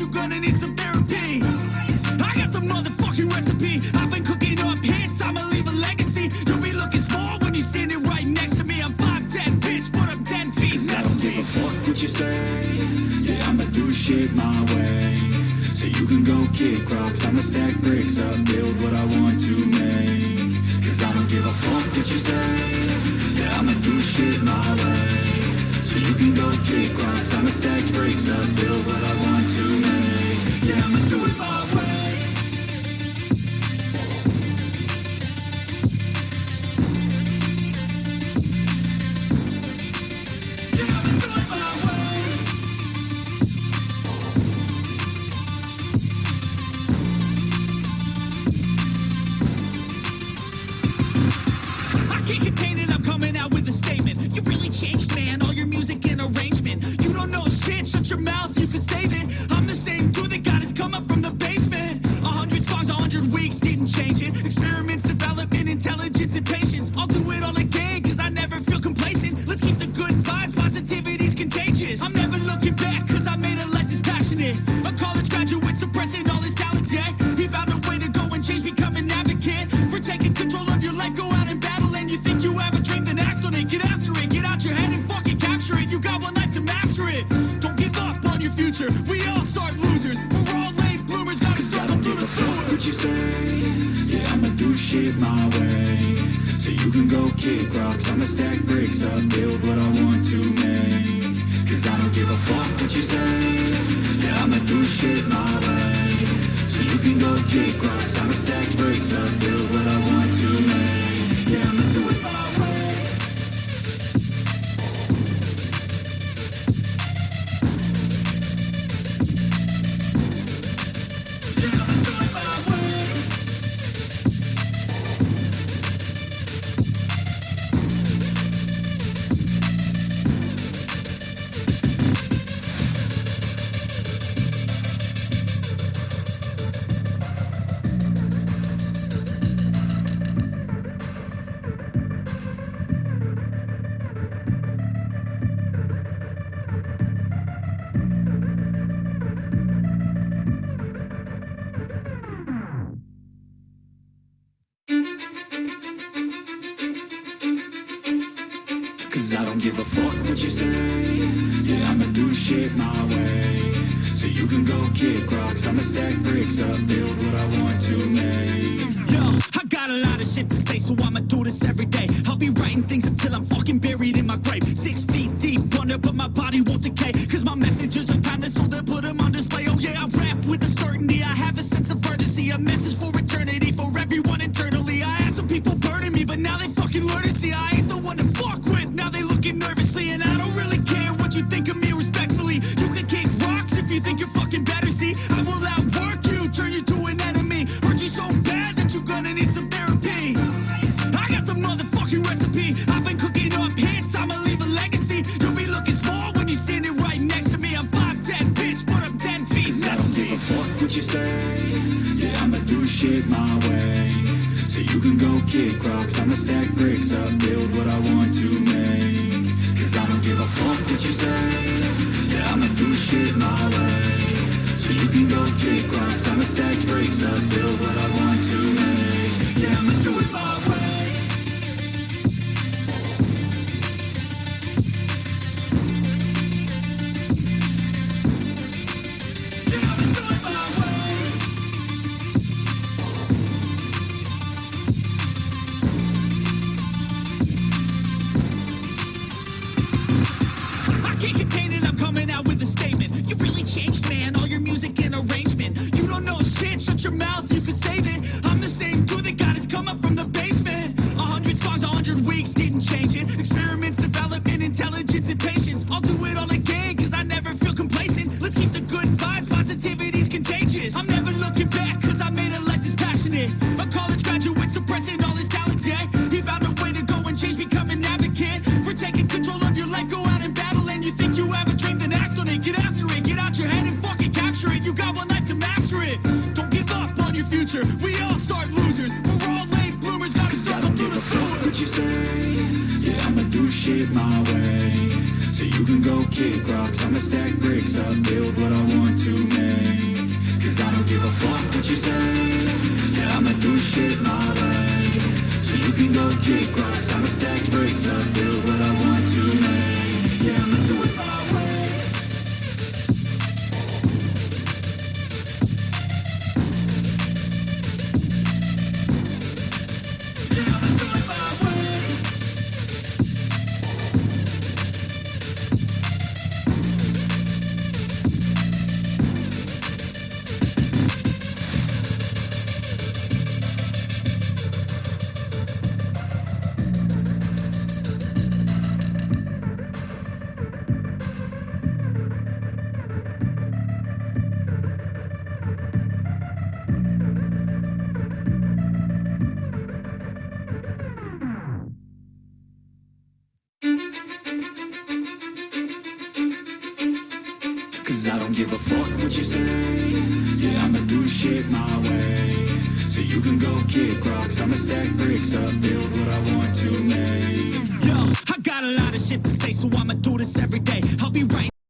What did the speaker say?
you're gonna need some therapy. I got the motherfucking recipe. I've been cooking up hits, I'ma leave a legacy. You'll be looking small when you're standing right next to me. I'm 5'10, bitch, but I'm 10 feet I don't give a fuck what you say. Yeah, I'ma do shit my way. So you can go kick rocks. I'ma stack bricks up, build what I want to make. Cause I don't give a fuck what you say. Yeah, I'ma do shit my way. So you can go kick rocks. I'ma stack bricks up, build what I want to. Shut your mouth, losers. We're all late bloomers, gotta struggle don't through give the a fuck sewer. what you say. Yeah, I'ma do shit my way. So you can go kick rocks. I'ma stack bricks up, build what I want to make. Cause I don't give a fuck what you say. Yeah, I'ma do shit my way. So you can go kick rocks. I'ma stack bricks up, build what Cause I don't give a fuck what you say. Yeah, I'ma do shit my way. So you can go kick rocks. I'ma stack bricks up, build what I want to make. Yo, I got a lot of shit to say, so I'ma do this every day. I'll be writing things until I'm fucking buried in my grave. Six feet deep under, but my body won't decay. Cause my messages are timeless, so they put them on display. Oh yeah, I rap with a certainty. I have a sense of urgency, a message for eternity, for everyone internally. I had some people burning me, but now they fucking learn to see I Now nervously, and I don't really care what you think of me respectfully. You can kick rocks if you think you're fucking better. See, I will outwork you, turn you to an enemy. Hurt you so bad that you're gonna need some therapy. I got the motherfucking recipe. I've been cooking up hits, I'ma leave a legacy. You'll be looking small when you're standing right next to me. I'm 5'10, bitch, but I'm 10 feet Cause I next don't give a fuck what you say. Yeah, I'ma do shit my way. So you can go kick rocks. I'ma stack bricks up, build what I want to make. Don't give a fuck what you say. Yeah, I'ma do shit my way. So you can go kick rocks. I'ma stack bricks up, build what I want to shut your mouth, you can save it. I'm the same dude that got his come up from the basement. A hundred songs, a hundred weeks, didn't change it. Experiments, development, intelligence, and patience. I'll do it all again, cause I never feel complacent. Let's keep the good vibes, positivity's contagious. I'm never looking back, cause I made a life that's passionate. A college graduate suppressing all his talents, yeah. He found a way to go and change, become an advocate. For taking control future. We all start losers. We're all late bloomers, gotta don't through give the a fuck sewer. what you say. Yeah, I'ma do shit my way. So you can go kick rocks. I'ma stack bricks up, build what I want to make. Cause I don't give a fuck what you say. Yeah, I'ma do shit my way. So you can go kick rocks. I'ma stack bricks up, build what I want to make. Yeah, I'ma do it my way. Cause I don't give a fuck what you say Yeah, I'ma do shit my way So you can go kick rocks I'ma stack bricks up, build what I want to make Yo, I got a lot of shit to say, so I'ma do this every day. I'll be writing.